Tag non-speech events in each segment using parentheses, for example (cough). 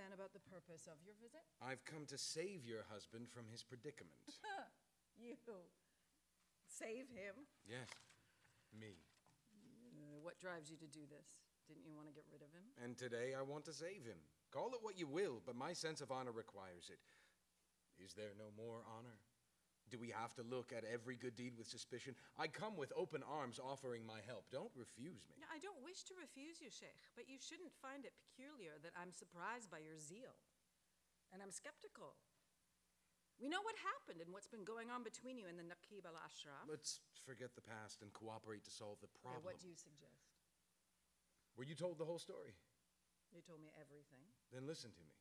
understand about the purpose of your visit? I've come to save your husband from his predicament. (laughs) You. Save him? yes, me. Uh, what drives you to do this? Didn't you want to get rid of him? And today I want to save him. Call it what you will, but my sense of honor requires it. Is there no more honor? Do we have to look at every good deed with suspicion? I come with open arms offering my help. Don't refuse me. I don't wish to refuse you, Sheikh, but you shouldn't find it peculiar that I'm surprised by your zeal. And I'm skeptical. We know what happened and what's been going on between you and the Naqib al Ashraf. Let's forget the past and cooperate to solve the Okay, problem. what do you suggest? Were you told the whole story? You told me everything. Then listen to me.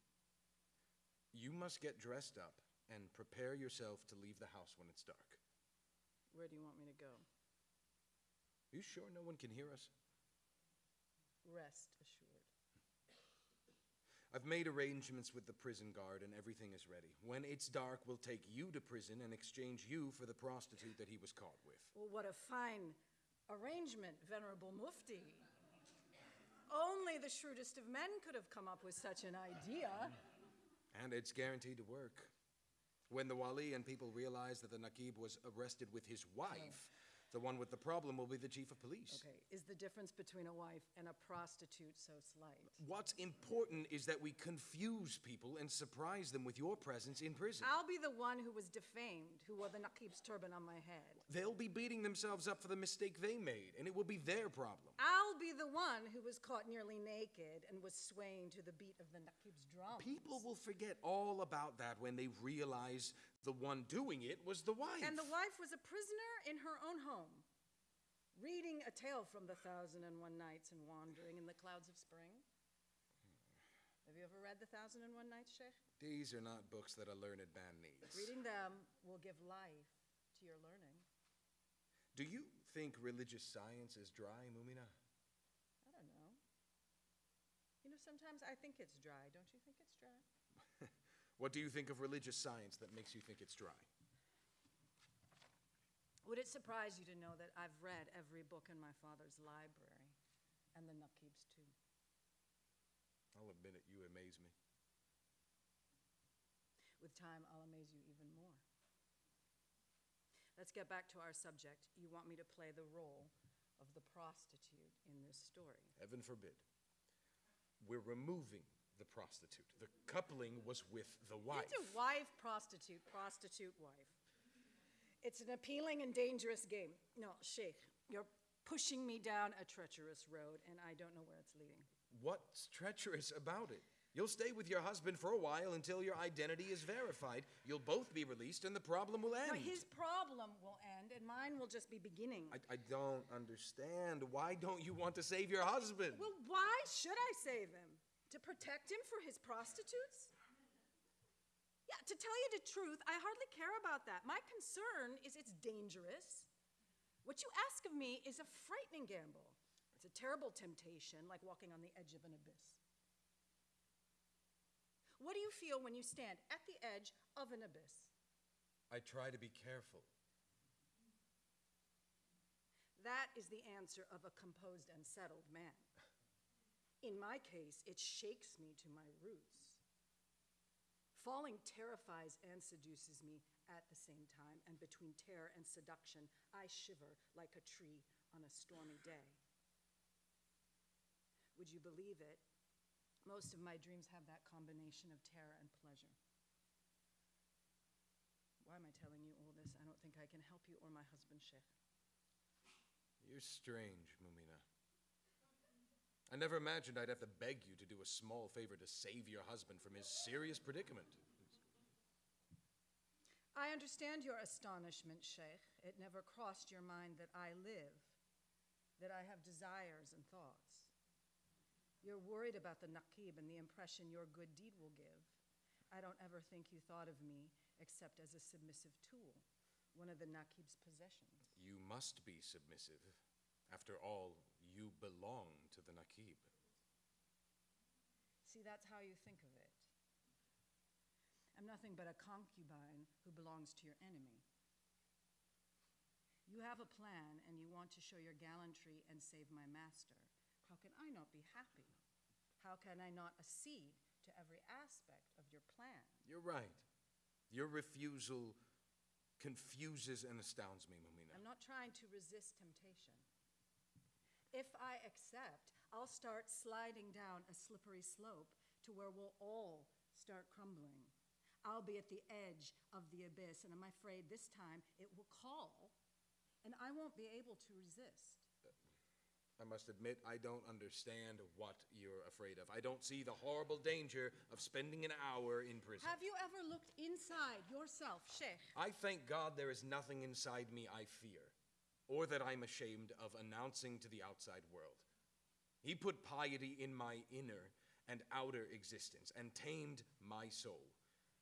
You must get dressed up and prepare yourself to leave the house when it's dark. Where do you want me to go? Are You sure no one can hear us? Rest assured. I've made arrangements with the prison guard and everything is ready. When it's dark, we'll take you to prison and exchange you for the prostitute that he was caught with. Well, what a fine arrangement, Venerable Mufti. Only the shrewdest of men could have come up with such an idea. And it's guaranteed to work. When the wali and people realized that the Naqib was arrested with his wife, the one with the problem will be the chief of police. Okay, is the difference between a wife and a prostitute so slight? What's important is that we confuse people and surprise them with your presence in prison. I'll be the one who was defamed, who wore the Naqib's turban on my head. They'll be beating themselves up for the mistake they made, and it will be their problem. I'll be the one who was caught nearly naked and was swaying to the beat of the Naqib's drum. People will forget all about that when they realize the one doing it was the wife. And the wife was a prisoner in her own home, reading a tale from the Thousand and One Nights and wandering in the clouds of spring. Have you ever read The Thousand and One Nights, Sheikh? These are not books that a learned man needs. Reading them will give life to your learning. Do you think religious science is dry, Mumina? I don't know. You know, sometimes I think it's dry. Don't you think it's dry? What do you think of religious science that makes you think it's dry? Would it surprise you to know that I've read every book in my father's library and the Naqib's too? I'll admit it, you amaze me. With time, I'll amaze you even more. Let's get back to our subject. You want me to play the role of the prostitute in this story. Heaven forbid. We're removing the prostitute. The coupling was with the wife. It's a wife, prostitute, prostitute, wife. It's an appealing and dangerous game. No, Sheikh, you're pushing me down a treacherous road, and I don't know where it's leading. What's treacherous about it? You'll stay with your husband for a while until your identity is verified. You'll both be released and the problem will end. Now, his problem will end, and mine will just be beginning. I, I don't understand. Why don't you want to save your husband? Well, why should I save him? To protect him for his prostitutes? Yeah, to tell you the truth, I hardly care about that. My concern is it's dangerous. What you ask of me is a frightening gamble. It's a terrible temptation, like walking on the edge of an abyss. What do you feel when you stand at the edge of an abyss? I try to be careful. That is the answer of a composed and settled man. In my case, it shakes me to my roots. Falling terrifies and seduces me at the same time, and between terror and seduction, I shiver like a tree on a stormy day. Would you believe it? Most of my dreams have that combination of terror and pleasure. Why am I telling you all this? I don't think I can help you or my husband, Sheikh. You're strange, Mumina. I never imagined I'd have to beg you to do a small favor to save your husband from his serious predicament. I understand your astonishment, Sheikh. It never crossed your mind that I live, that I have desires and thoughts. You're worried about the Naqib and the impression your good deed will give. I don't ever think you thought of me except as a submissive tool, one of the Naqib's possessions. You must be submissive. After all, you belong to the Naqib. See, that's how you think of it. I'm nothing but a concubine who belongs to your enemy. You have a plan and you want to show your gallantry and save my master. How can I not be happy? How can I not accede to every aspect of your plan. You're right. Your refusal confuses and astounds me, Mumina. I'm not trying to resist temptation. If I accept, I'll start sliding down a slippery slope to where we'll all start crumbling. I'll be at the edge of the abyss, and I'm afraid this time it will call, and I won't be able to resist. I must admit, I don't understand what you're afraid of. I don't see the horrible danger of spending an hour in prison. Have you ever looked inside yourself, Sheikh? I thank God there is nothing inside me I fear, or that I'm ashamed of announcing to the outside world. He put piety in my inner and outer existence and tamed my soul,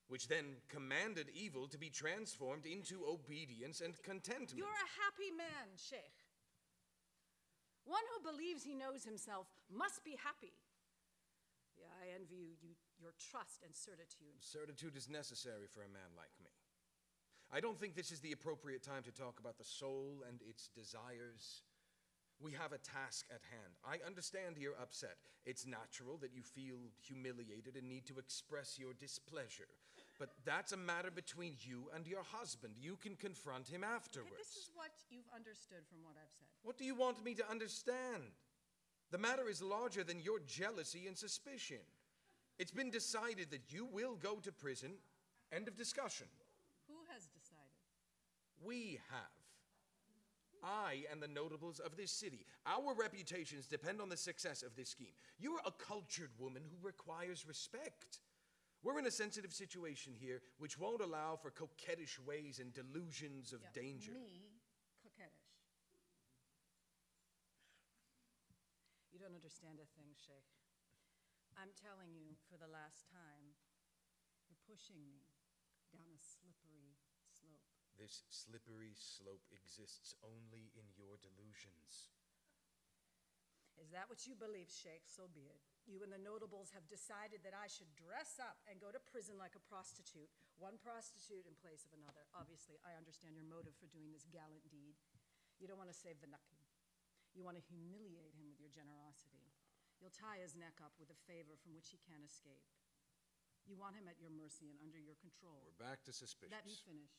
which then commanded evil to be transformed into obedience and contentment. You're a happy man, Sheikh. One who believes he knows himself must be happy. Yeah, I envy you, you your trust and certitude. Certitude is necessary for a man like me. I don't think this is the appropriate time to talk about the soul and its desires. We have a task at hand. I understand you're upset. It's natural that you feel humiliated and need to express your displeasure. But that's a matter between you and your husband. You can confront him afterwards. Okay, this is what you've understood from what I've said. What do you want me to understand? The matter is larger than your jealousy and suspicion. It's been decided that you will go to prison. End of discussion. Who has decided? We have. I and the notables of this city. Our reputations depend on the success of this scheme. You're a cultured woman who requires respect. We're in a sensitive situation here which won't allow for coquettish ways and delusions of Yeah, danger. Me, coquettish. You don't understand a thing, Sheikh. I'm telling you for the last time, you're pushing me down a slippery. This slippery slope exists only in your delusions. Is that what you believe, Sheikh? So be it. You and the notables have decided that I should dress up and go to prison like a prostitute, one prostitute in place of another. Obviously, I understand your motive for doing this gallant deed. You don't want to save the. You want to humiliate him with your generosity. You'll tie his neck up with a favor from which he can't escape. You want him at your mercy and under your control. We're back to suspicious. Let me finish.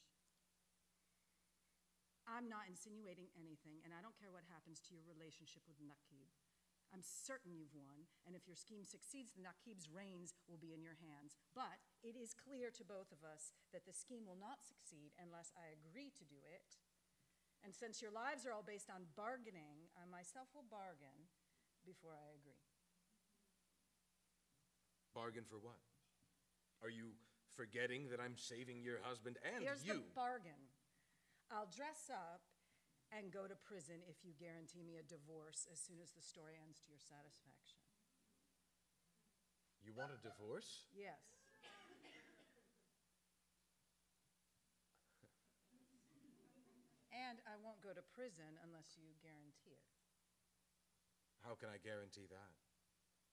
I'm not insinuating anything, and I don't care what happens to your relationship with Naqib. I'm certain you've won, and if your scheme succeeds, the Naqib's reins will be in your hands. But it is clear to both of us that the scheme will not succeed unless I agree to do it. And since your lives are all based on bargaining, I myself will bargain before I agree. Bargain for what? Are you forgetting that I'm saving your husband and Here's you? the bargain. I'll dress up and go to prison if you guarantee me a divorce as soon as the story ends to your satisfaction. you want a divorce? Yes. And I won't go to prison unless you guarantee it. How can I guarantee that?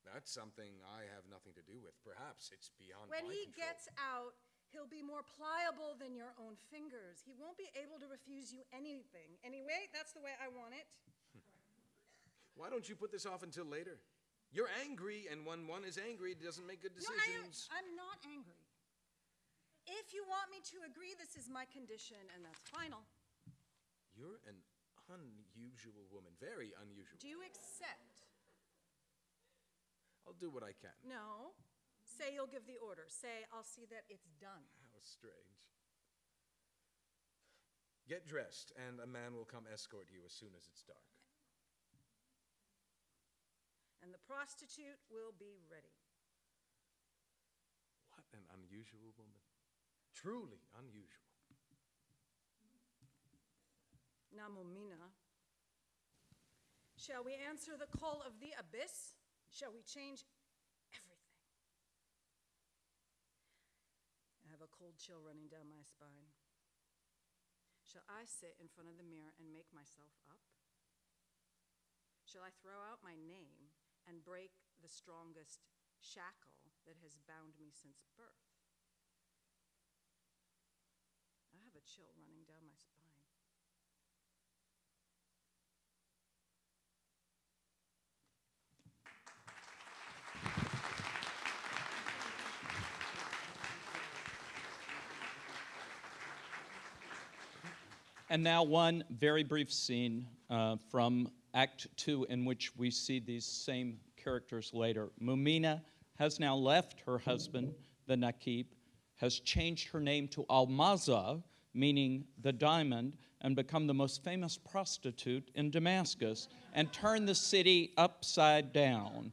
That's something I have nothing to do with. Perhaps it's beyond When my he gets out, he'll be more pliable than your own fingers. He won't be able to refuse you anything. Anyway, that's the way I want it. (laughs) Why don't you put this off until later? You're angry, and when one is angry, it doesn't make good decisions. No, I. I'm not angry. If you want me to agree, this is my condition, and that's final. You're an unusual woman, very unusual. Do you accept? I'll do what I can. No. Say you'll give the order. Say I'll see that it's done. How strange. Get dressed, and a man will come escort you as soon as it's dark. And the prostitute will be ready. What an unusual woman. Truly unusual. Now, Mumina, shall we answer the call of the abyss? Shall we change everything? I have a cold chill running down my spine. Shall I sit in front of the mirror and make myself up? Shall I throw out my name and break the strongest shackle that has bound me since birth? I have a chill running down my spine. And now, one very brief scene uh, from Act Two, in which we see these same characters later. Mumina has now left her husband, the Naqib, has changed her name to Almaza, meaning the diamond, and become the most famous prostitute in Damascus, and turned the city upside down.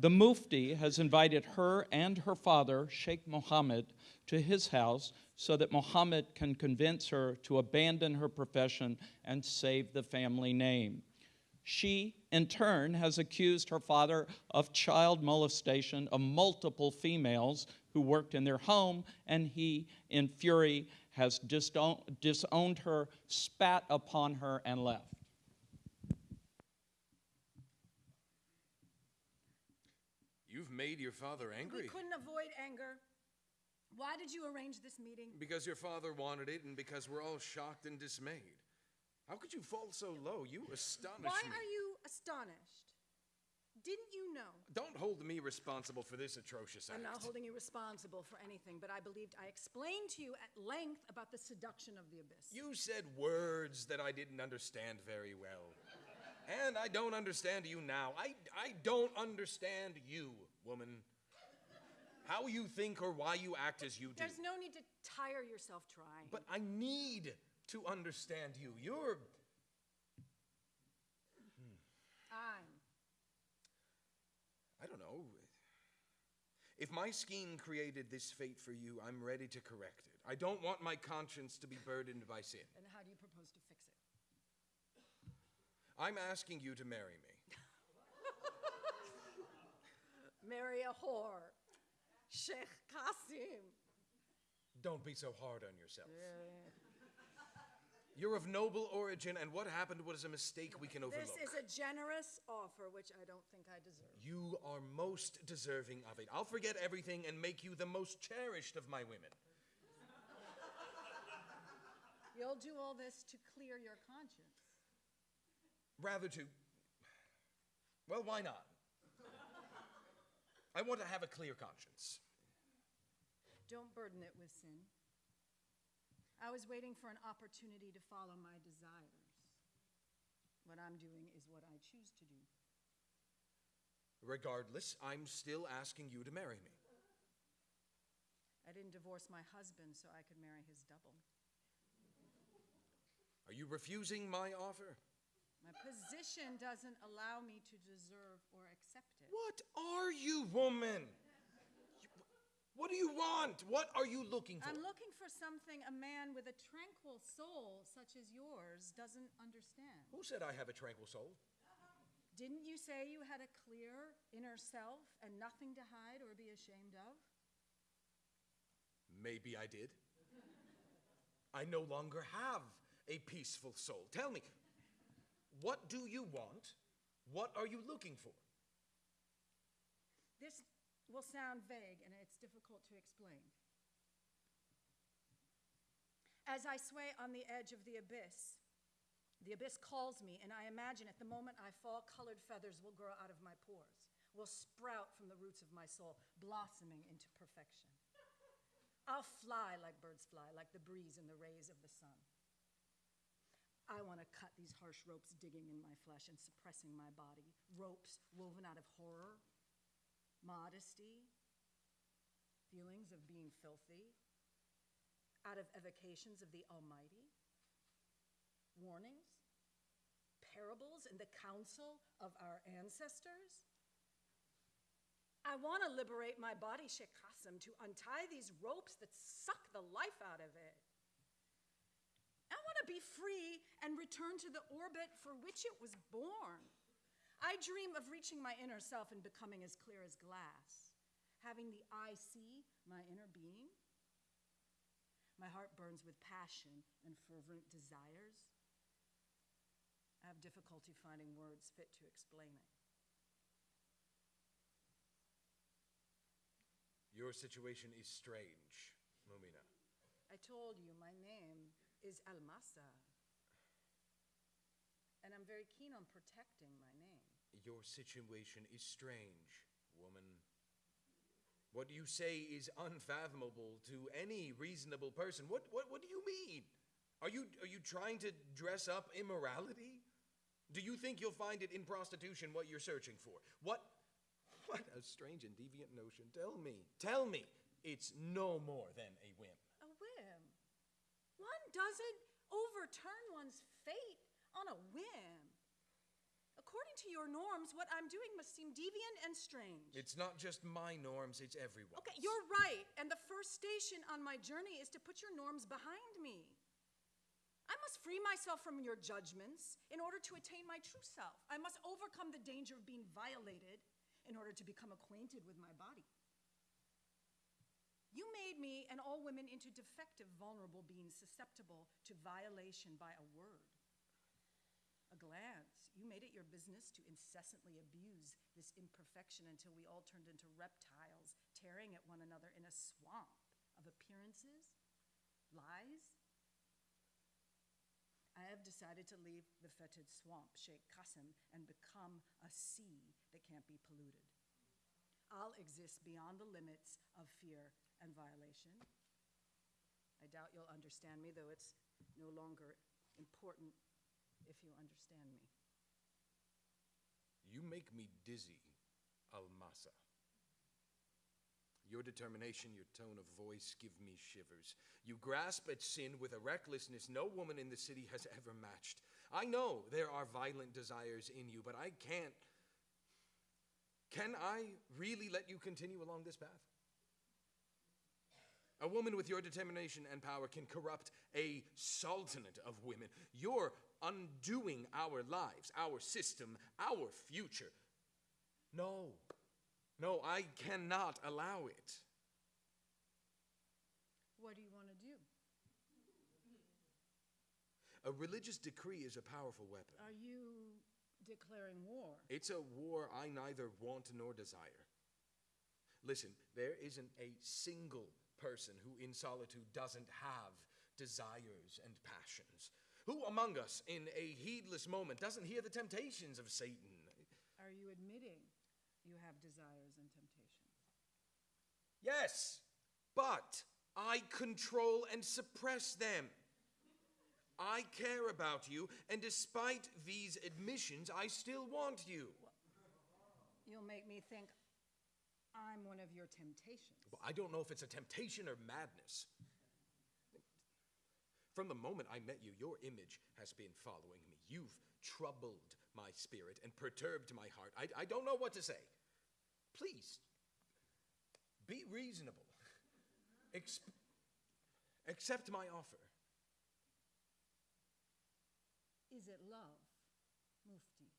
The Mufti has invited her and her father, Sheikh Mohammed, to his house so that Mohammed can convince her to abandon her profession and save the family name. She, in turn, has accused her father of child molestation of multiple females who worked in their home, and he, in fury, has disowned, disowned her, spat upon her, and left. You've made your father angry. We angry. couldn't avoid anger. Why did you arrange this meeting? Because your father wanted it and because we're all shocked and dismayed. How could you fall so low? You astonish Why me. are you astonished? Didn't you know? Don't hold me responsible for this atrocious act. I'm not holding you responsible for anything, but I believed I explained to you at length about the seduction of the abyss. You said words that I didn't understand very well. And I don't understand you now. I, I don't understand you, woman. How you think or why you act as you do. There's no need to tire yourself trying. But I need to understand you. You're. I'm. I don't know. If my scheme created this fate for you, I'm ready to correct it. I don't want my conscience to be burdened by sin. And how do you propose to fix it? I'm asking you to marry me. (laughs) Marry a whore. Sheikh Qasim. Don't be so hard on yourself. You're of noble origin, and what happened was a mistake we can overlook. This is a generous offer, which I don't think I deserve. You are most deserving of it. I'll forget everything and make you the most cherished of my women. You'll do all this to clear your conscience. Rather to. Well, why not? I want to have a clear conscience. Don't burden it with sin. I was waiting for an opportunity to follow my desires. What I'm doing is what I choose to do. Regardless, I'm still asking you to marry me. I didn't divorce my husband so I could marry his double. Are you refusing my offer? My position doesn't allow me to deserve or accept it. What are you, woman? What do you want? What are you looking for? I'm looking for something a man with a tranquil soul such as yours doesn't understand. Who said I have a tranquil soul? Didn't you say you had a clear inner self and nothing to hide or be ashamed of? Maybe I did. I no longer have a peaceful soul. Tell me, what do you want? What are you looking for? This will sound vague and it's difficult to explain. As I sway on the edge of the abyss, the abyss calls me, and I imagine at the moment I fall, colored feathers will grow out of my pores, will sprout from the roots of my soul, blossoming into perfection. I'll fly like birds fly, like the breeze in the rays of the sun. I want to cut these harsh ropes digging in my flesh and suppressing my body, ropes woven out of horror, modesty, feelings of being filthy, out of evocations of the Almighty, warnings, parables, and the counsel of our ancestors. I want to liberate my body, Sheikh Qasim, to untie these ropes that suck the life out of it. I to be free and return to the orbit for which it was born. I dream of reaching my inner self and becoming as clear as glass, having the eye see my inner being. My heart burns with passion and fervent desires. I have difficulty finding words fit to explain it. Your situation is strange, Mumina. I told you my name is Almasa. And I'm very keen on protecting my name. Your situation is strange, woman. What you say is unfathomable to any reasonable person. What, what, what do you mean? Are you, are you trying to dress up immorality? Do you think you'll find it in prostitution what you're searching for? What, what a strange and deviant notion. Tell me, tell me, it's no more than a whim. A whim. One doesn't overturn one's fate on a whim. According to your norms, what I'm doing must seem deviant and strange. It's not just my norms, it's everyone. Okay, you're right. And the first station on my journey is to put your norms behind me. I must free myself from your judgments in order to attain my true self. I must overcome the danger of being violated in order to become acquainted with my body. You made me and all women into defective, vulnerable beings susceptible to violation by a word, a glance. You made it your business to incessantly abuse this imperfection until we all turned into reptiles, tearing at one another in a swamp of appearances, lies, I have decided to leave the fetid swamp, Sheikh Qasim, and become a sea that can't be polluted. I'll exist beyond the limits of fear and violation. I doubt you'll understand me, though it's no longer important if you understand me. You make me dizzy, Almasa. Your determination, your tone of voice give me shivers. You grasp at sin with a recklessness no woman in the city has ever matched. I know there are violent desires in you, but I can't. Can I really let you continue along this path? A woman with your determination and power can corrupt a sultanate of women. You're undoing our lives, our system, our future. No, no, I cannot allow it. What do you want to do? A religious decree is a powerful weapon. Are you declaring war? It's a war I neither want nor desire. Listen, there isn't a single person who in solitude doesn't have desires and passions. Who among us in a heedless moment doesn't hear the temptations of Satan? Are you admitting you have desires and temptations? Yes, but I control and suppress them. I care about you, and despite these admissions, I still want you. You'll make me think I'm one of your temptations. Well, I don't know if it's a temptation or madness. From the moment I met you, your image has been following me. You've troubled my spirit and perturbed my heart. I, I don't know what to say. Please, be reasonable. Ex- accept my offer. Is it love, Mufti?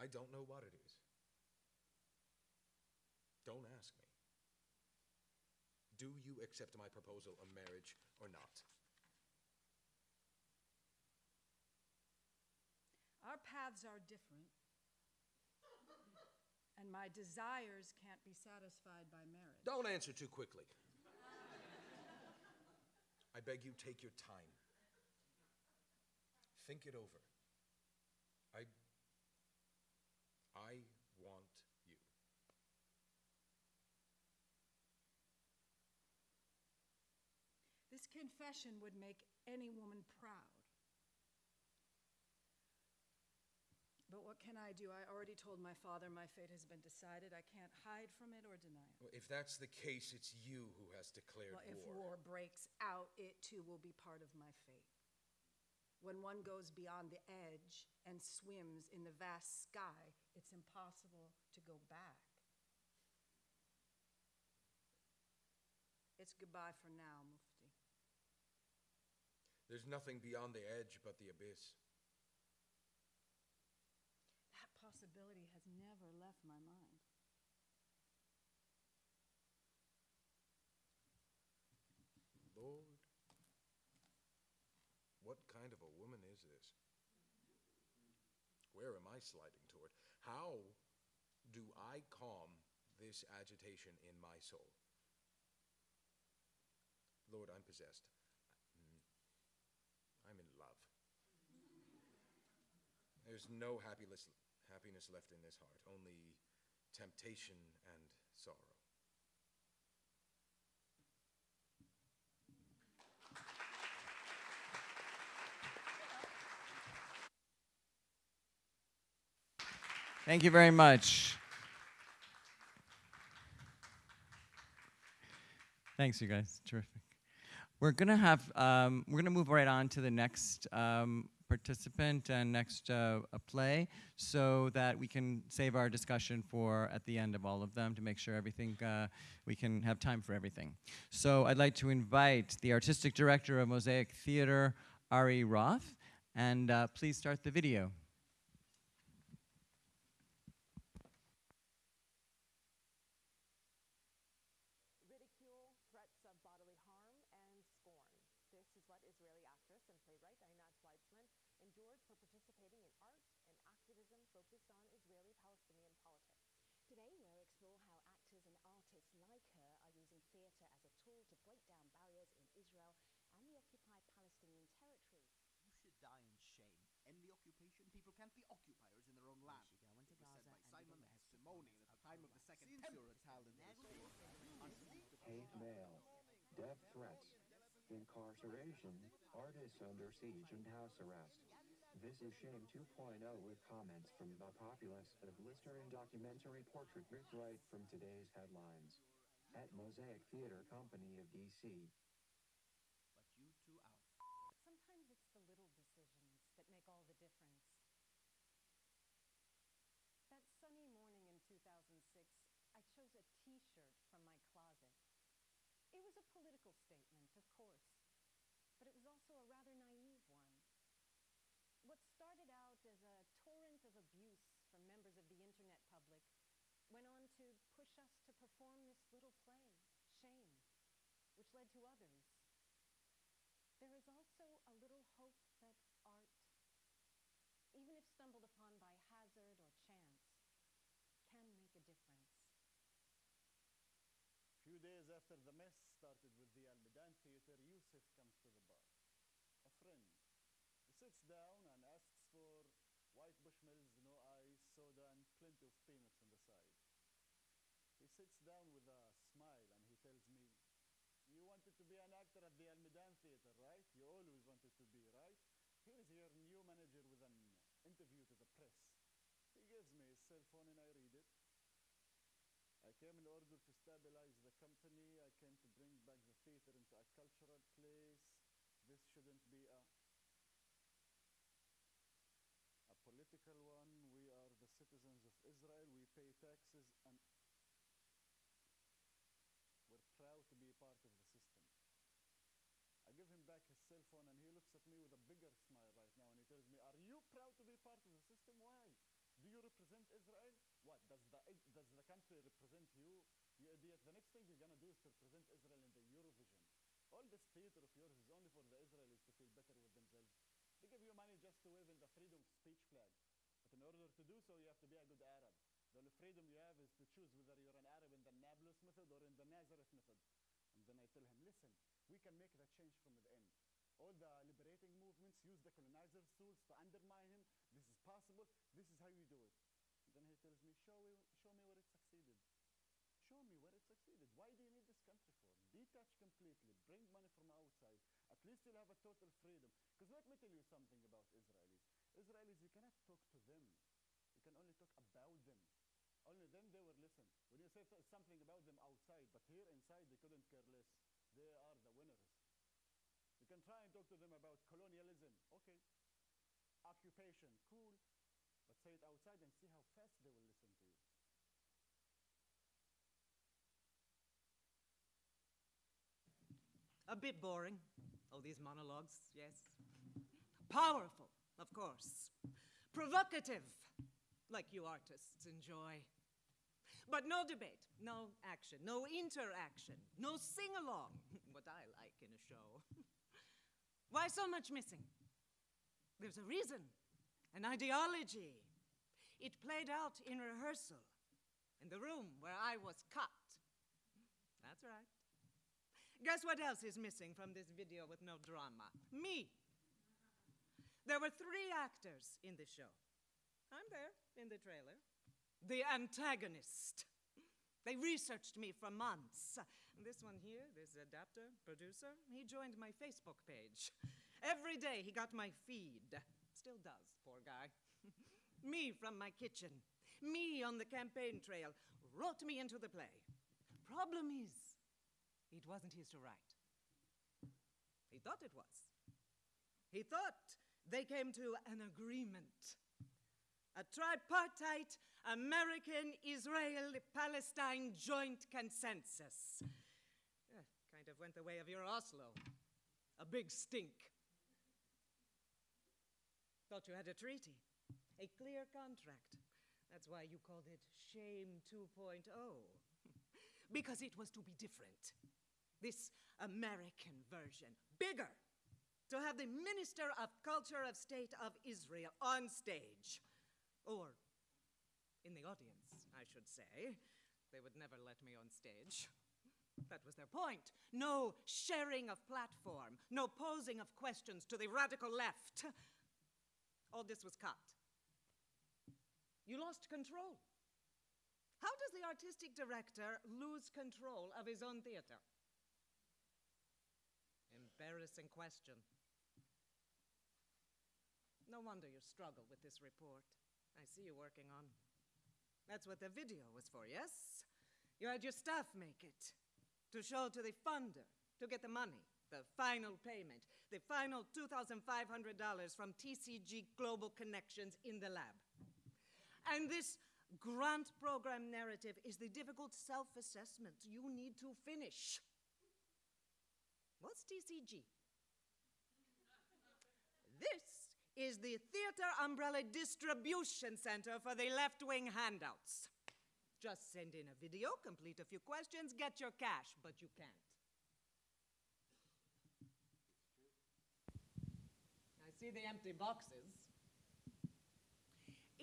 I don't know what it is. Don't ask me. Do you accept my proposal of marriage or not? Our paths are different, and my desires can't be satisfied by marriage. Don't answer too quickly. I beg you, take your time. Think it over. I. I want you. This confession would make any woman proud. But what can I do? I already told my father my fate has been decided. I can't hide from it or deny it. Well, if that's the case, it's you who has declared Well, if war. war breaks out, it too will be part of my fate. When one goes beyond the edge and swims in the vast sky, it's impossible to go back. It's goodbye for now. There's nothing beyond the edge but the abyss. That possibility has never left my mind. Lord, what kind of a woman is this? Where am I sliding toward? How do I calm this agitation in my soul? Lord, I'm possessed. There's no happiness, happiness left in this heart, only temptation and sorrow. Thank you very much. Thanks, you guys. Terrific. We're gonna have um, we're gonna move right on to the next um, participant and next uh, a play, so that we can save our discussion for at the end of all of them to make sure everything uh, we can have time for everything. So I'd like to invite the artistic director of Mosaic Theater, Ari Roth, and uh, please start the video. ridicule, threats of bodily harm, and scorn. This is what Israeli actress and playwright Einat Weitzman endured for participating in art and activism focused on Israeli-Palestinian politics. Today, we'll explore how actors and artists like her are using theatre as a tool to break down barriers in Israel and the occupied Palestinian territory. You should die in shame. End the occupation. People can't be occupiers in their own land. should go into It was said by Simon be the Simonian at the time of the Second Since Temple. you're a talented hate mail, death threats, incarceration, artists under siege and house arrest. This is Shame 2.0 with comments from the populace of listener and documentary portrait Rick right from today's headlines. At Mosaic Theater Company of DC. But you two out. Sometimes it's the little decisions that make all the difference. That sunny morning in 2006, I chose a t-shirt from my closet. It was a political statement, of course, but it was also a rather naive one. What started out as a torrent of abuse from members of the internet public went on to push us to perform this little play, Shame, which led to others. There is also a little hope that art, even if stumbled upon by hazard or chance, can make a difference. Few days after the mess started with the Al Midan Theater, Yusuf comes to the bar. A friend. He sits down and asks for white bushmills, no ice, soda, and plenty of peanuts on the side. He sits down with a smile and he tells me, You wanted to be an actor at the Al Midan Theater, right? You always wanted to be, right? Here is your new manager with an interview to the press. He gives me his cell phone and I read it. I came in order to stabilize the company. I came to bring back the theater into a cultural place. This shouldn't be a a political one. We are the citizens of Israel. We pay taxes and we're proud to be part of the system. I give him back his cell phone and he looks at me with a bigger smile right now and he tells me, Are you proud to be part of the system? Why? Do you represent Israel? What? Does the, eh, does the country represent you? You. The next thing you're going to do is to represent Israel in the Eurovision. All this theater of yours is only for the Israelis to feel better with themselves. They give you money just to wave in the freedom of speech flag. But in order to do so, you have to be a good Arab. The only freedom you have is to choose whether you're an Arab in the Nablus method or in the Nazareth method. And then I tell him, listen, we can make that change from the end. All the liberating movements use the colonizer's tools to undermine him. This is possible. This is how you do it. Tells me, show me, show me where it succeeded. Show me where it succeeded. Why do you need this country for? Detach completely. Bring money from outside. At least you'll have a total freedom. Because let me tell you something about Israelis. Israelis, you cannot talk to them. You can only talk about them. Only then they will listen. When you say th- something about them outside, but here inside they couldn't care less. They are the winners. You can try and talk to them about colonialism. Okay. Occupation. Cool. Say it outside and see how fast they will listen to you. A bit boring, all these monologues, yes. Powerful, of course. Provocative, like you artists enjoy. But no debate, no action, no interaction, no sing along, (laughs) what I like in a show. (laughs) Why so much missing? There's a reason, an ideology. It played out in rehearsal, in the room where I was cut. That's right. Guess what else is missing from this video with no drama? Me. There were three actors in the show. I'm there in the trailer. The antagonist. They researched me for months. This one here, this adapter, producer, he joined my Facebook page. Every day he got my feed. Still does, poor guy. Me from my kitchen. me on the campaign trail, wrote me into the play. Problem is, it wasn't his to write. He thought it was. He thought they came to an agreement. A tripartite American Israel Palestine joint consensus. Eh, kind of went the way of your Oslo. A big stink. Thought you had a treaty, a clear contract. That's why you called it Shame 2.0. (laughs) because it was to be different. This American version, bigger, to have the Minister of Culture of State of Israel on stage. Or in the audience, I should say. They would never let me on stage. That was their point. No sharing of platform, no posing of questions to the radical left. All this was cut. You lost control. How does the artistic director lose control of his own theater? Embarrassing question. No wonder you struggle with this report. I see you working on. That's what the video was for, yes? You had your staff make it to show to the funder to get the money, the final payment, the final $2,500 from TCG Global Connections in the lab. And this grant program narrative is the difficult self assessment you need to finish. What's TCG? This is the Theater Umbrella Distribution Center for the left wing handouts. Just send in a video, complete a few questions, get your cash, but you can't. I see the empty boxes.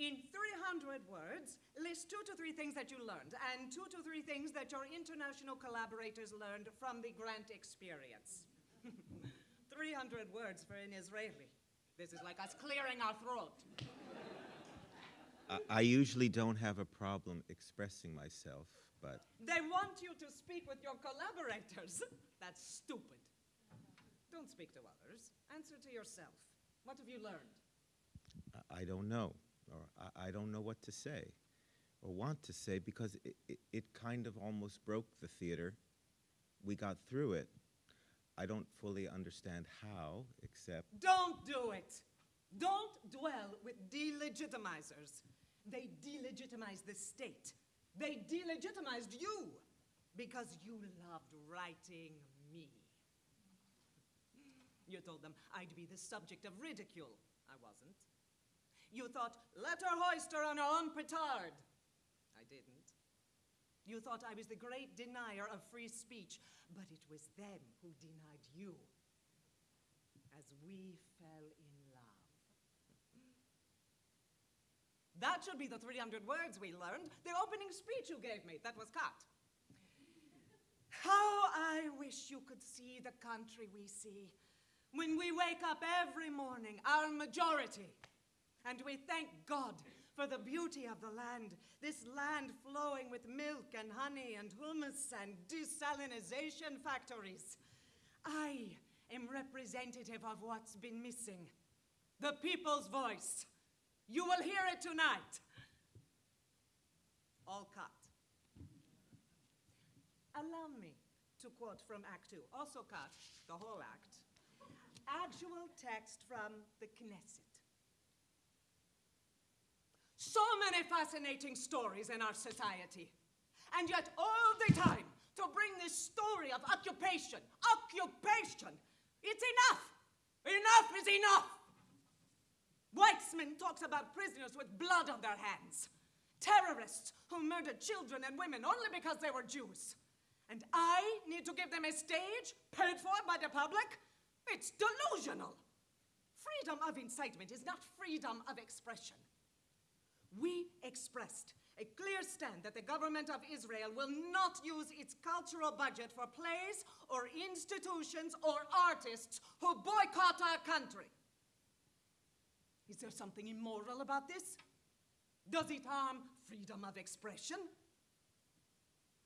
In 300 words, list two to three things that you learned and two to three things that your international collaborators learned from the grant experience. (laughs) 300 words for an Israeli. This is like us clearing our throat. I, I usually don't have a problem expressing myself, but They want you to speak with your collaborators. (laughs) That's stupid. Don't speak to others. Answer to yourself. What have you learned? I, I don't know, or I, I don't know what to say, or want to say, because it, it, it kind of almost broke the theater. We got through it. I don't fully understand how, except Don't do it. Don't dwell with delegitimizers. They delegitimized the state. They delegitimized you because you loved writing me. You told them I'd be the subject of ridicule. I wasn't. You thought, let her hoist her on her own petard. I didn't. You thought I was the great denier of free speech, but it was them who denied you as we fell in love. That should be the 300 words we learned. The opening speech you gave me, that was cut. How I wish you could see the country we see when we wake up every morning, our majority, and we thank God for the beauty of the land, this land flowing with milk and honey and hummus and desalinization factories. I am representative of what's been missing the people's voice. You will hear it tonight. All cut. Allow me to quote from Act Two, also cut, the whole act. Actual text from the Knesset. So many fascinating stories in our society. And yet, all the time, to bring this story of occupation, occupation, it's enough. Enough is enough. Weitzman talks about prisoners with blood on their hands, terrorists who murdered children and women only because they were Jews. And I need to give them a stage paid for by the public? It's delusional. Freedom of incitement is not freedom of expression. We expressed a clear stand that the government of Israel will not use its cultural budget for plays or institutions or artists who boycott our country. Is there something immoral about this? Does it harm freedom of expression?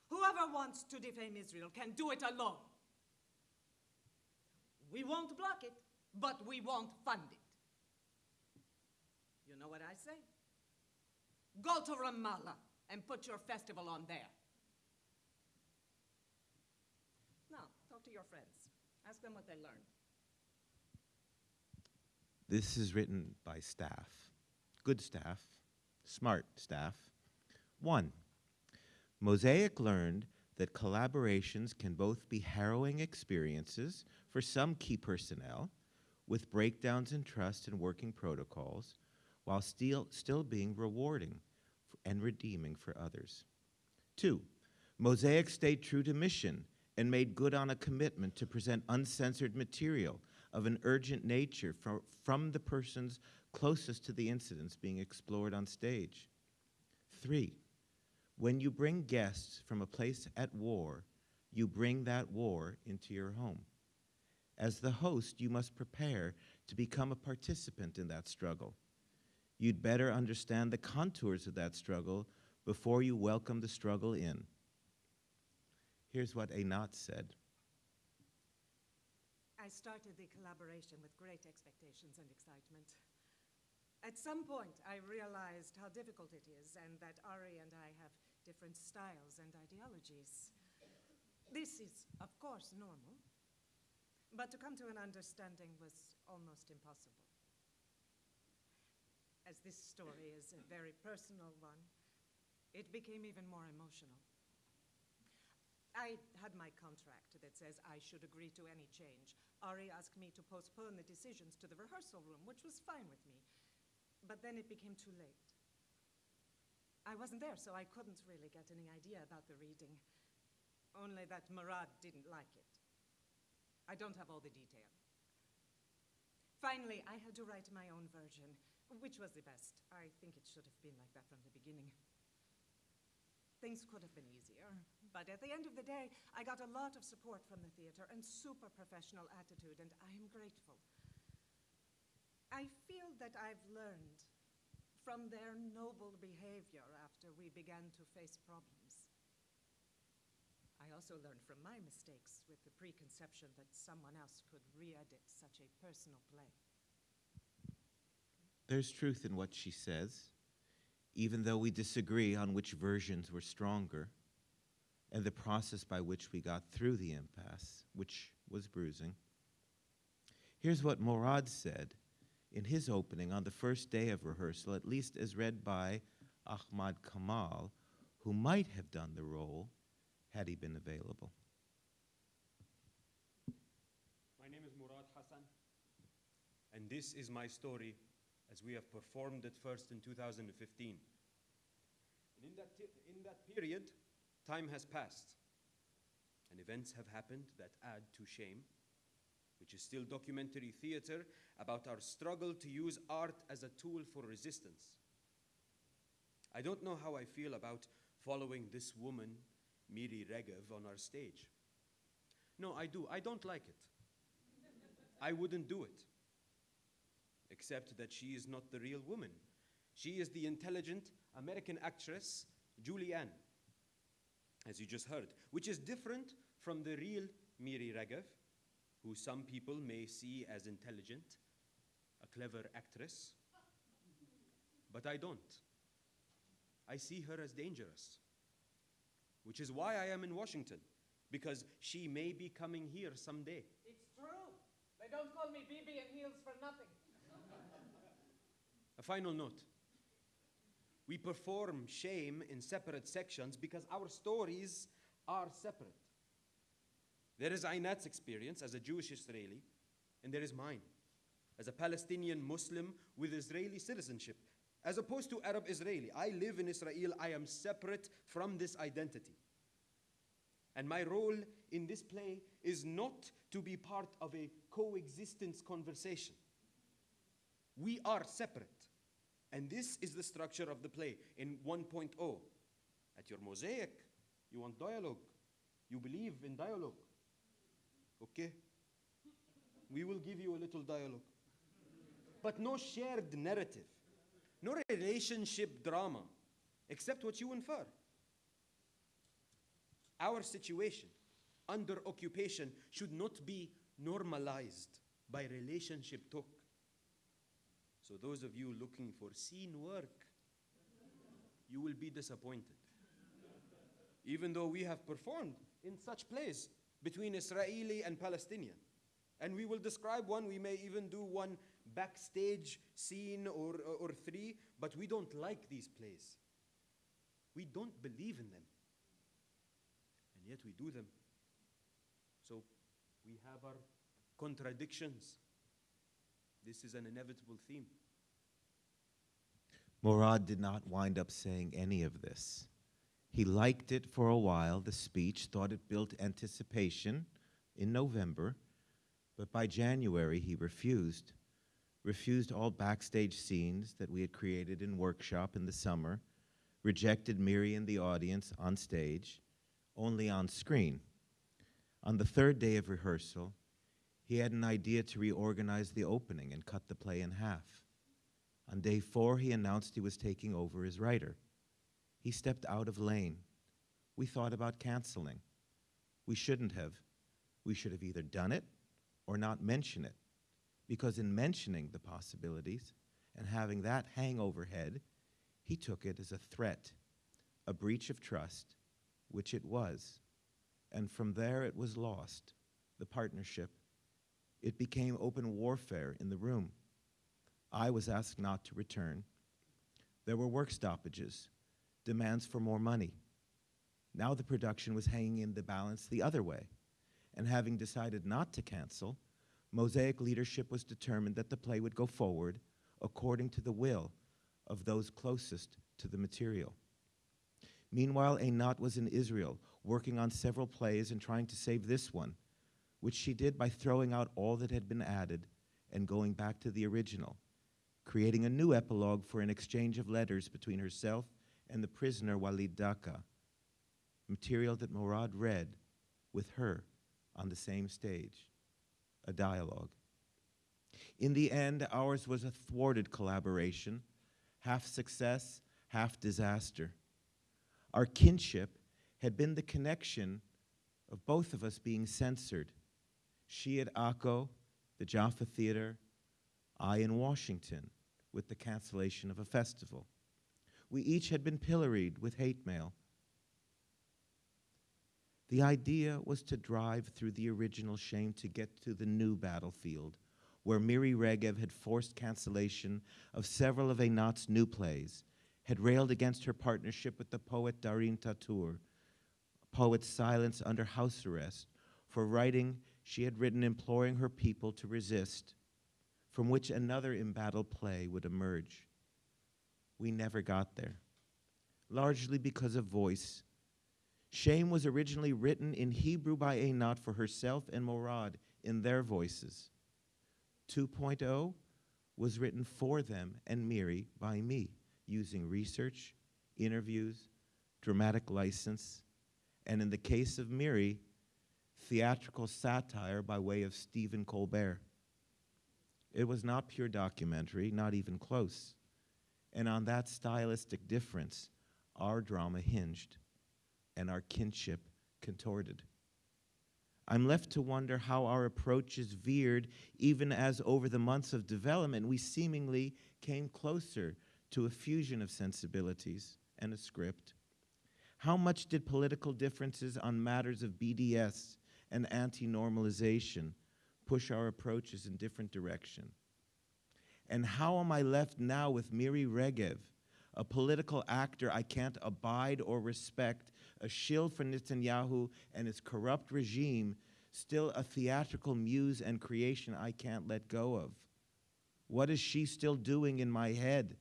Whoever wants to defame Israel can do it alone. We won't block it, but we won't fund it. You know what I say? Go to Ramallah and put your festival on there. Now, talk to your friends. Ask them what they learned. This is written by staff, good staff, smart staff. One, Mosaic learned that collaborations can both be harrowing experiences for some key personnel, with breakdowns in trust and working protocols, while still, still being rewarding and redeeming for others. Two, Mosaic stayed true to mission and made good on a commitment to present uncensored material of an urgent nature from, from the persons closest to the incidents being explored on stage. Three, when you bring guests from a place at war, you bring that war into your home. As the host, you must prepare to become a participant in that struggle. You'd better understand the contours of that struggle before you welcome the struggle in. Here's what Einat said. I started the collaboration with great expectations and excitement. At some point, I realized how difficult it is and that Ari and I have different styles and ideologies. This is, of course, normal, but to come to an understanding was almost impossible. As this story is a very personal one, it became even more emotional. I had my contract that says I should agree to any change. Ari asked me to postpone the decisions to the rehearsal room, which was fine with me. But then it became too late. I wasn't there, so I couldn't really get any idea about the reading. Only that Morad didn't like it. I don't have all the detail. Finally, I had to write my own version, which was the best. I think it should have been like that from the beginning. Things could have been easier, but at the end of the day, I got a lot of support from the theater and super professional attitude, and I am grateful. I feel that I've learned from their noble behavior after we began to face problems. I also learned from my mistakes with the preconception that someone else could re edit such a personal play. There's truth in what she says, even though we disagree on which versions were stronger and the process by which we got through the impasse, which was bruising. Here's what Morad said in his opening on the first day of rehearsal, at least as read by Ahmad Kamal, who might have done the role had he been available. My name is Morad Hassan, and this is my story as we have performed it first in 2015. And in that, in that period, time has passed, and events have happened that add to shame, which is still documentary theater about our struggle to use art as a tool for resistance. I don't know how I feel about following this woman, Miri Regev, on our stage. No, I do. I don't like it. I wouldn't do it. Except that she is not the real woman. She is the intelligent American actress Julianne, as you just heard, which is different from the real Miri Regev, who some people may see as intelligent, a clever actress. But I don't. I see her as dangerous, which is why I am in Washington, because she may be coming here someday. It's true. They don't call me Bibi in heels for nothing. Final note. We perform shame in separate sections because our stories are separate. There is Einat's experience as a Jewish Israeli, and there is mine as a Palestinian Muslim with Israeli citizenship. As opposed to Arab Israeli, I live in Israel, I am separate from this identity. And my role in this play is not to be part of a coexistence conversation. We are separate. And this is the structure of the play in 1.0. At your mosaic, you want dialogue. You believe in dialogue. Okay? We will give you a little dialogue. But no shared narrative, no relationship drama, except what you infer. Our situation under occupation should not be normalized by relationship talk. So, those of you looking for scene work, you will be disappointed. Even though we have performed in such plays between Israeli and Palestinian. And we will describe one, we may even do one backstage scene or, or, or three, but we don't like these plays. We don't believe in them. And yet we do them. So we have our contradictions. This is an inevitable theme. Morad did not wind up saying any of this. He liked it for a while, the speech, thought it built anticipation in November, but by January he refused. Refused all backstage scenes that we had created in workshop in the summer, rejected Miri and the audience on stage, only on screen. On the third day of rehearsal, he had an idea to reorganize the opening and cut the play in half. On day four, he announced he was taking over as writer. He stepped out of lane. We thought about canceling. We shouldn't have. We should have either done it or not mention it. Because in mentioning the possibilities and having that hang overhead, he took it as a threat, a breach of trust, which it was. And from there it was lost, the partnership. It became open warfare in the room. I was asked not to return. There were work stoppages, demands for more money. Now the production was hanging in the balance the other way. And having decided not to cancel, Mosaic leadership was determined that the play would go forward according to the will of those closest to the material. Meanwhile, Einat was in Israel, working on several plays and trying to save this one, which she did by throwing out all that had been added and going back to the original, creating a new epilogue for an exchange of letters between herself and the prisoner Walid Daka, material that Morad read with her on the same stage, a dialogue. In the end, ours was a thwarted collaboration, half success, half disaster. Our kinship had been the connection of both of us being censored. She at Akko, the Jaffa Theater, I in Washington with the cancellation of a festival. We each had been pilloried with hate mail. The idea was to drive through the original shame to get to the new battlefield, where Miri Regev had forced cancellation of several of Einat's new plays, had railed against her partnership with the poet Darin Tatur, poet's silence under house arrest, for writing she had written imploring her people to resist, from which another embattled play would emerge. We never got there, largely because of voice. Shame was originally written in Hebrew by Einat for herself and Morad in their voices. 2.0 was written for them and Miri by me, using research, interviews, dramatic license, and in the case of Miri, theatrical satire by way of Stephen Colbert. It was not pure documentary, not even close. And on that stylistic difference, our drama hinged and our kinship contorted. I'm left to wonder how our approaches veered, even as over the months of development we seemingly came closer to a fusion of sensibilities and a script. How much did political differences on matters of BDS and anti normalization push our approaches in different direction? And how am I left now with Miri Regev, a political actor I can't abide or respect, a shield for Netanyahu and his corrupt regime, still a theatrical muse and creation I can't let go of? What is she still doing in my head?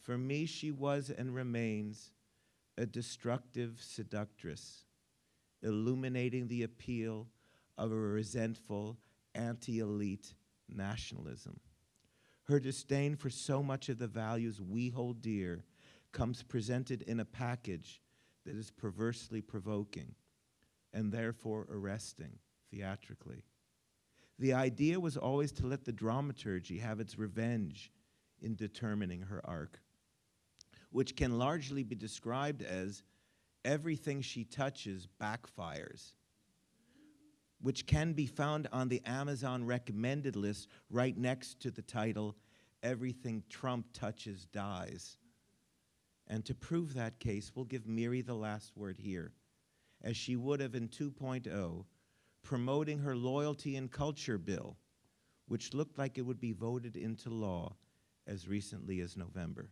For me, she was and remains a destructive seductress, illuminating the appeal of a resentful, anti elite nationalism. Her disdain for so much of the values we hold dear comes presented in a package that is perversely provoking and therefore arresting theatrically. The idea was always to let the dramaturgy have its revenge in determining her arc, which can largely be described as everything she touches backfires, which can be found on the Amazon recommended list right next to the title everything Trump touches dies. And to prove that case, we'll give Miri the last word here, as she would have in 2.0, promoting her loyalty and culture bill, which looked like it would be voted into law as recently as November.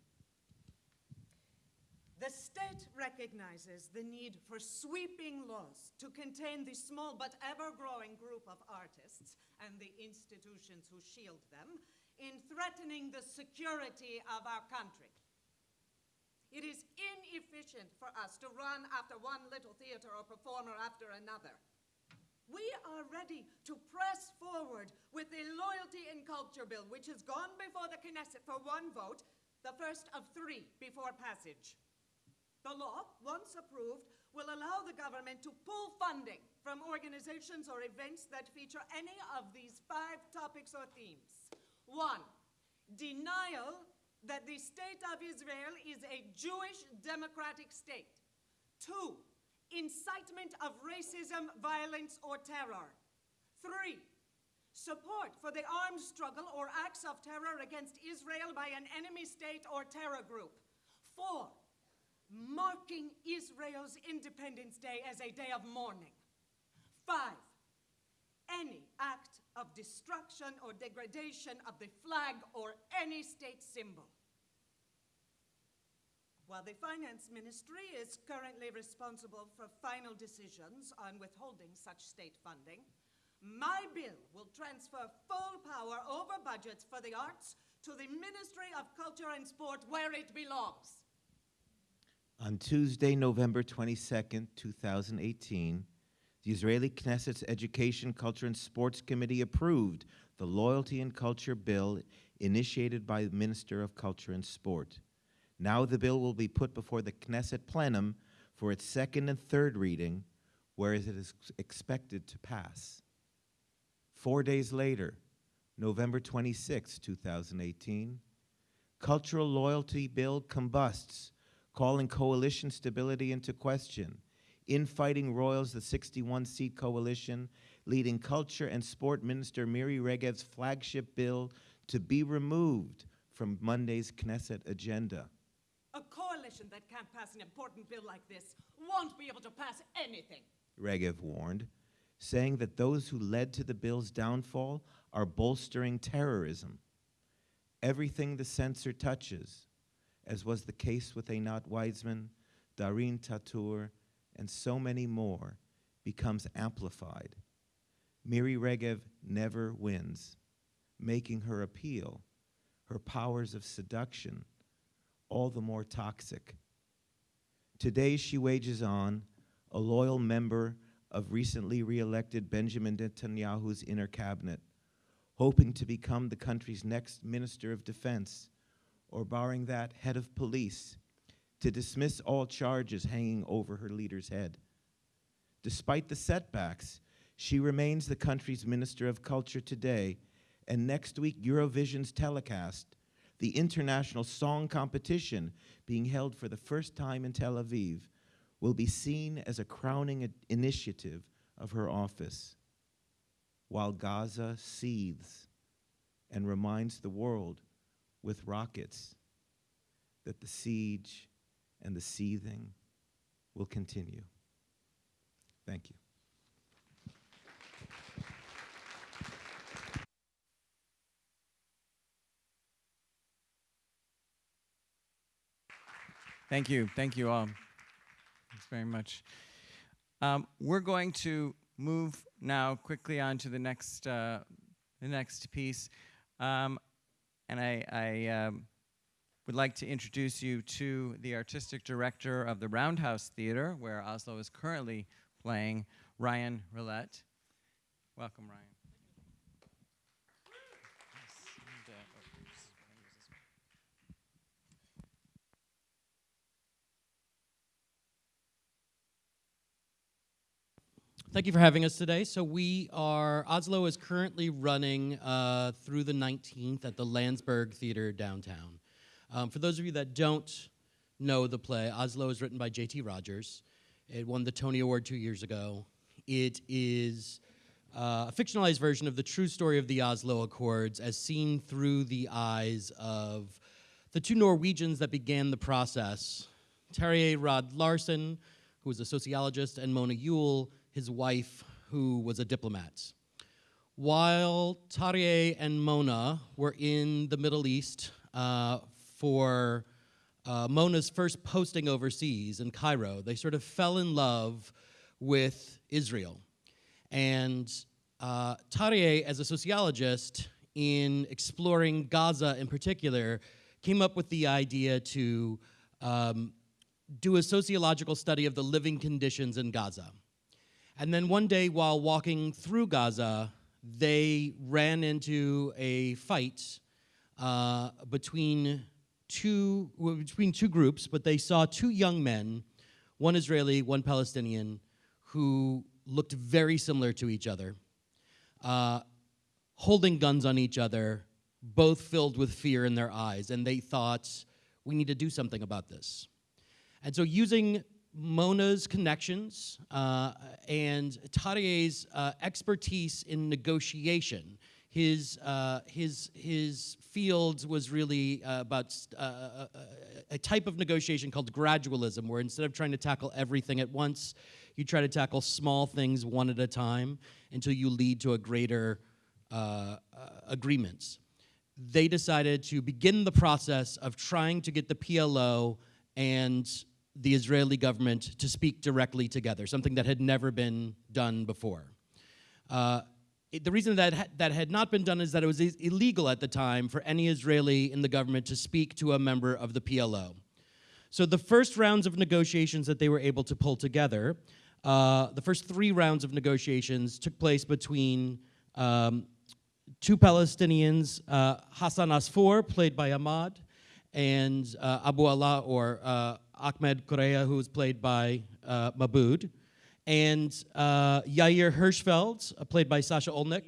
State recognizes the need for sweeping laws to contain the small but ever growing group of artists and the institutions who shield them in threatening the security of our country. It is inefficient for us to run after one little theater or performer after another. We are ready to press forward with the Loyalty and Culture Bill, which has gone before the Knesset for one vote, the first of three before passage. The law, once approved, will allow the government to pull funding from organizations or events that feature any of these five topics or themes. One, denial that the state of Israel is a Jewish democratic state. Two, incitement of racism, violence, or terror. Three, support for the armed struggle or acts of terror against Israel by an enemy state or terror group. Four, marking Israel's Independence Day as a day of mourning. Five, any act of destruction or degradation of the flag or any state symbol. While the Finance Ministry is currently responsible for final decisions on withholding such state funding, my bill will transfer full power over budgets for the arts to the Ministry of Culture and Sport where it belongs. On Tuesday, November 22nd, 2018, the Israeli Knesset's Education, Culture, and Sports Committee approved the Loyalty and Culture Bill initiated by the Minister of Culture and Sport. Now the bill will be put before the Knesset plenum for its second and third reading, where it is expected to pass. Four days later, November 26, 2018, Cultural Loyalty Bill combusts, calling coalition stability into question infighting royals the 61 seat coalition, leading Culture and Sport Minister Miri Regev's flagship bill to be removed from Monday's Knesset agenda. A coalition that can't pass an important bill like this won't be able to pass anything. Regev warned, saying that those who led to the bill's downfall are bolstering terrorism. Everything the censor touches, as was the case with Einat Weizman, Darin Tatur, and so many more, becomes amplified. Miri Regev never wins, making her appeal, her powers of seduction, all the more toxic. Today she wages on, a loyal member of recently re-elected Benjamin Netanyahu's inner cabinet, hoping to become the country's next Minister of Defense, or barring that, head of police, to dismiss all charges hanging over her leader's head. Despite the setbacks, she remains the country's Minister of Culture today, and next week, Eurovision's telecast, the international song competition being held for the first time in Tel Aviv, will be seen as a crowning initiative of her office. While Gaza seethes and reminds the world with rockets that the siege and the seething will continue. Thank you. Thank you. Thank you all. Thanks very much. Um, we're going to move now quickly on to the next, uh, the next piece. Um, and I, I um, would like to introduce you to the artistic director of the Roundhouse Theater, where Oslo is currently playing, Ryan Rilette. Welcome, Ryan. Thank you for having us today. So we are, Oslo is currently running uh, through the 19th at the Lansburgh Theater downtown. Um, for those of you that don't know the play, Oslo is written by J.T. Rogers. It won the Tony Award two years ago. It is uh, a fictionalized version of the true story of the Oslo Accords as seen through the eyes of the two Norwegians that began the process, Terje Rod Larsen, who was a sociologist, and Mona Juul, his wife, who was a diplomat. While Terje and Mona were in the Middle East uh, for uh, Mona's first posting overseas in Cairo, they sort of fell in love with Israel. And uh, as a sociologist, in exploring Gaza in particular, came up with the idea to um, do a sociological study of the living conditions in Gaza. And then one day while walking through Gaza, they ran into a fight uh, between two well, between two groups, but they saw two young men, one Israeli, one Palestinian, who looked very similar to each other, uh, holding guns on each other, both filled with fear in their eyes, and they thought, we need to do something about this. And so using Mona's connections uh, and Terje's uh, expertise in negotiation. His, uh, his, his field was really uh, about uh, a type of negotiation called gradualism, where instead of trying to tackle everything at once, you try to tackle small things one at a time until you lead to a greater uh, agreements. They decided to begin the process of trying to get the PLO and the Israeli government to speak directly together, something that had never been done before. Uh, it, the reason that ha that had not been done is that it was illegal at the time for any Israeli in the government to speak to a member of the PLO. So the first rounds of negotiations that they were able to pull together, uh, the first three rounds of negotiations took place between um, two Palestinians, uh, Hassan Asfour, played by Ahmad, and uh, Abu Ala, or uh, Ahmed Qurei, who was played by uh, and uh, Yair Hirschfeld, uh, played by Sasha Olinick.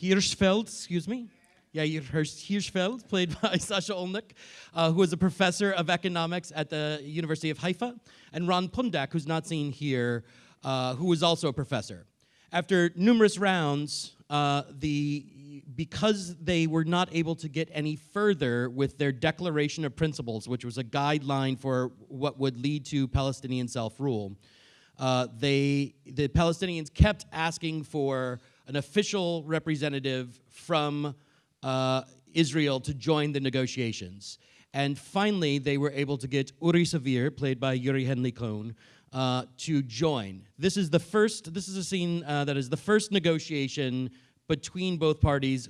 Hirschfeld, excuse me. Yair Hirschfeld, played (laughs) by Sasha Olinick, uh, who is a professor of economics at the University of Haifa, and Ron Pundak, who's not seen here, uh, who was also a professor. After numerous rounds, uh, the because they were not able to get any further with their Declaration of Principles, which was a guideline for what would lead to Palestinian self-rule, uh, they, the Palestinians kept asking for an official representative from uh, Israel to join the negotiations. And finally, they were able to get Uri Savir, played by Yuri Henley Cohn, uh, to join. This is the first, this is a scene uh, that is the first negotiation between both parties